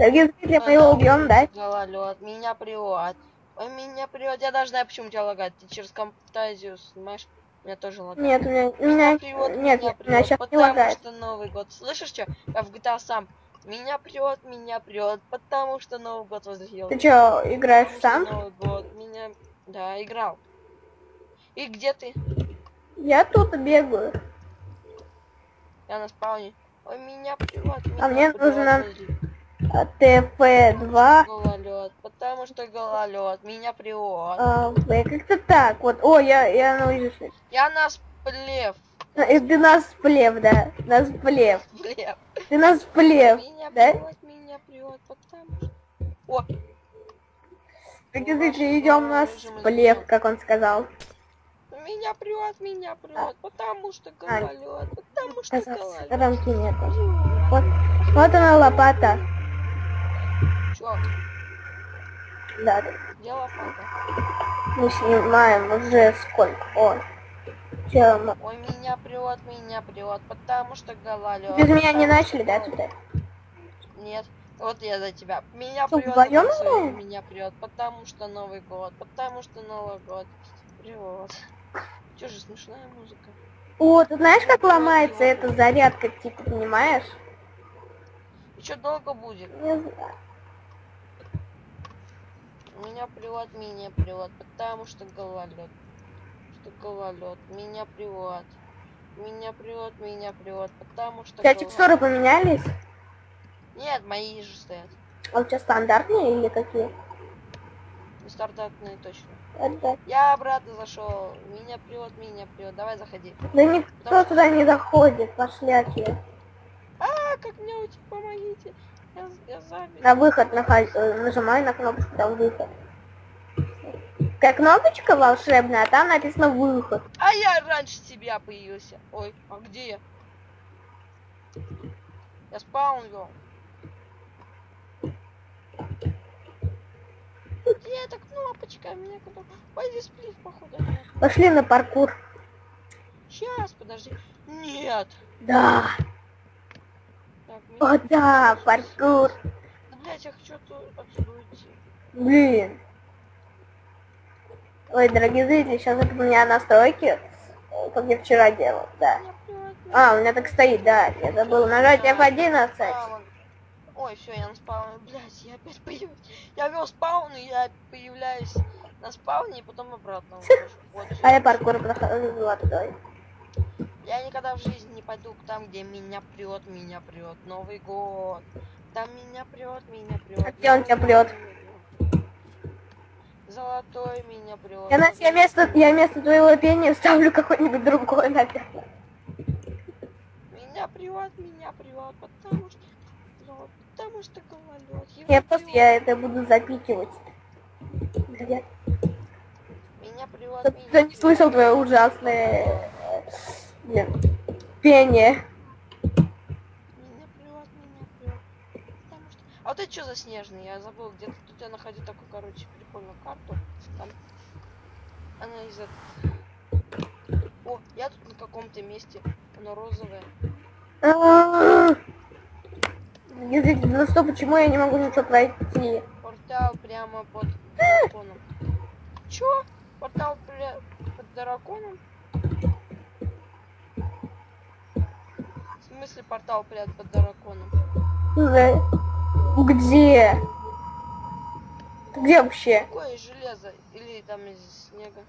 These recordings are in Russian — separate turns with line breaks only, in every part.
Дорогие зрители, мы его убьем, да?
Гололед, меня привод. Ой, меня привод. Я даже знаю, почему тебя лагает. Ты через фантазию снимаешь. Меня тоже лагает.
Нет, у меня, у меня,
привод,
нет,
меня
у меня сейчас не
потому
лагает.
что Новый год. Слышишь что? Я в GTA сам. Меня прет, меня прет, потому что Новый год возле
Ты чё, играешь
Потому что
сам?
Новый год. Меня... Да, играл. И где ты?
Я тут бегаю.
Я на спауне. Ой, меня прет, меня
А мне нужно-
возле-
А, ТФ2.
Гололед, потому что гололед, меня прет.
А, как-то так. Вот, о, я, я научусь.
Я на сплев.
Э, Ты нас плев, да? Нас плев.
Сплев.
Ты нас плев,
Меня
да?
прет, меня прет, потому что... О,
Дорогие зрители, идем нас плев, как он сказал.
меня прет, меня прет, потому что гололед, потому что гололед.
рамки нету. Вот, вот она лопата.
Чё,
Да, да.
где лопата?
мы снимаем уже сколько? О, мы-
Ой, меня прет, меня прет, потому что гололед.
без меня не начали, да, тут?
Нет, вот я за тебя. Меня
Что,
прет, потому меня прет, потому что Новый год, потому что Новый год. Привет. Чё же смешная музыка?
О, ты знаешь, как ломается эта зарядка, типа, понимаешь?
Чё долго будет?
Не знаю.
Меня привод, меня привод, потому что гололед. Что гололед. Меня привод. Меня привод, меня привод, потому что
У тебя текстуры поменялись?
Нет, мои же стоят.
А у тебя стандартные или какие?
Стартапные точно. Я обратно зашел. Меня привод, меня привод. Давай заходи.
Да никто туда не заходит, пошляки.
А, как мне уйти? Помогите. Я, я забил.
На выход наход- э, нажимай на кнопочку, там выход. Как кнопочка волшебная, а там написано выход.
А я раньше тебя появился. Ой, а где я? Я спаун вел. Где эта кнопочка? Меня куда? Пойди сплив, походу.
Пошли на паркур.
Сейчас, подожди. Нет.
Да. О, да, паркур.
Да, блядь, я хочу отсюда уйти.
Блин. Ой, дорогие зрители, сейчас это у меня настройки, как я вчера делал, да. А, у меня так стоит, да. Я забыл нажать
Да,
F11.
спаун. Ой, все, я на спауне. Блять, я опять появляюсь. Я вел спаун, и я появляюсь на спауне, и потом обратно. Вот.
А я паркур прохожу оттуда.
Я никогда в жизни не пойду там, где меня прет, меня прет. Новый год. Там меня прет, меня прет.
А где он тебя прет?
Золотой меня прет.
Я, на, я, вместо, я вместо твоего пения ставлю какой-нибудь другой, наверное.
Меня прет, меня прет, потому что... Потому что гололед.
Я просто
прет.
я это буду запикивать.
Меня прет,
Чтоб
меня
не слышал твое ужасное блин, пение.
Меня прет, меня. Потому что... А вот это что за снежный? Я забыл, где-то тут я находил такую, короче, прикольную карту. Там... Она из этого... О, я тут на каком-то месте.
А-а-а. Извините, Ну что, почему я не могу ничего пройти?
Портал прямо под драконом. Чё? Портал под драконом? В смысле портал прямо под драконом?
За- Где? Ты Где вообще?
Какое из железа? Или там из снега?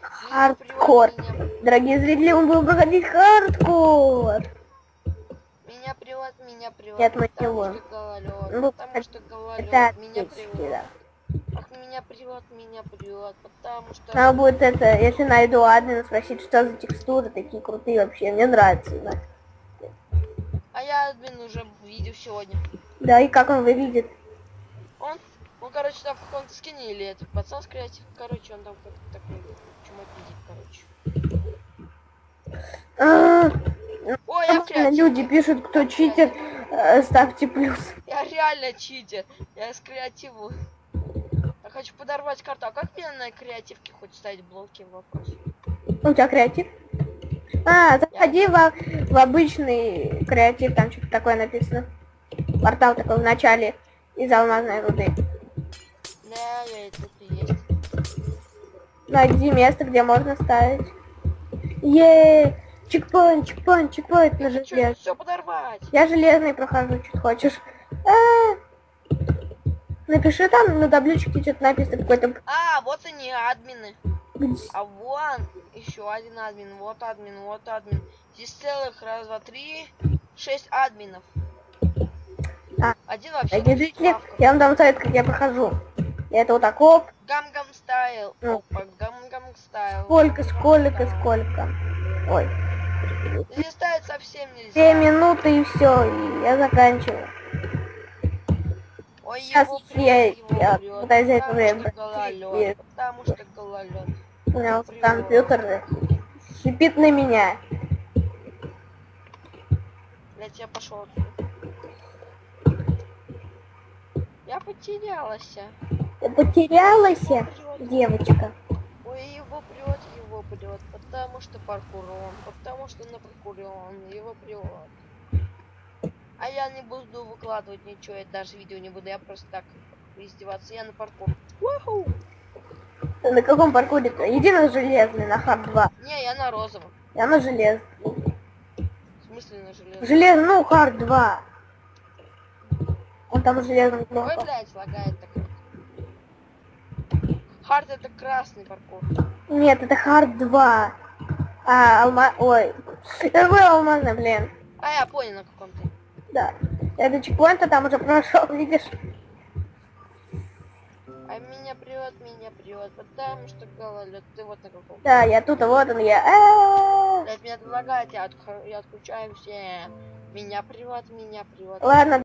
Хардкор.
Меня,
Дорогие зрители, мы будем проходить хардкор.
меня привод, меня привод.
Нет, мы не
потому
будем.
что гололед,
Ну,
потому что гололед,
Это
меня привод.
да.
Меня привод, меня привод, потому что...
Надо будет это, если найду админа, спросить, что за текстуры такие крутые вообще. Мне нравится, да.
А я админ уже видел сегодня.
Да, и как он выглядит?
Он, он, короче, там в каком-то скине или этот пацан с креатив, короче, он там как такой чумак видит, короче.
А,
Ой, я в
Потому что
креативе.
люди пишут, кто читер, э, ставьте плюс.
Я реально читер. Я с креативу. Я хочу подорвать карту. А как мне на креативке хоть ставить блоки? Вопрос.
У тебя креатив? А, заходи в, в обычный креатив, там что-то такое написано. Портал такой в начале из алмазной руды.
Да, я и есть.
Найди место, где можно ставить. Е, чекпоинт, чекпоинт, чекпоинт на желез.
все подорвать?
Я железный прохожу, что хочешь. А, Напиши там на табличке что-то написано какой-то.
А, вот они, админы. А вон еще один админ, вот админ, вот админ. Здесь целых раз, два, три, шесть админов.
А,
Один вообще
зрители,
справках.
я вам дам совет, как я прохожу. Это вот так, оп,
Гам-гам стайл.
Ну.
Опа, гам-гам стайл.
сколько, сколько, сколько. Ой,
Здесь ставить совсем нельзя.
две минуты и все, и я заканчиваю.
Ой,
Сейчас
его
я- я
прет,
пытаюсь за это
потому
время
потому что гололед.
У меня вот компьютер шипит на меня.
Блять, я пошел. Я потерялась.
Ты потерялась,
прет.
девочка?
Ой, его прет, его прет, потому что паркур он, потому что на паркуре он, его прет. А я не буду выкладывать ничего, я даже видео не буду, я просто так издеваться, я на паркур.
На каком паркуре-то? Иди на железный, на hard 2.
Не, я на розовом.
Я на железный.
В смысле на железном?
Железный, ну, hard 2. Он там железный
Ой,
кнопка.
блядь, лагает так. Hard это красный паркур.
Нет, это hard 2. А, алма... Ой. Это был алмазный, блин.
А я понял на каком ты.
Да. Это чекпоинт, а там уже прошел, видишь?
А меня прет, меня прет, потому что гололед. Ты вот на каком.
Да, я тут, а вот он я.
Блять, меня тут лагает, я, отх- я отключаю все. Меня прет, меня прет.
Ладно,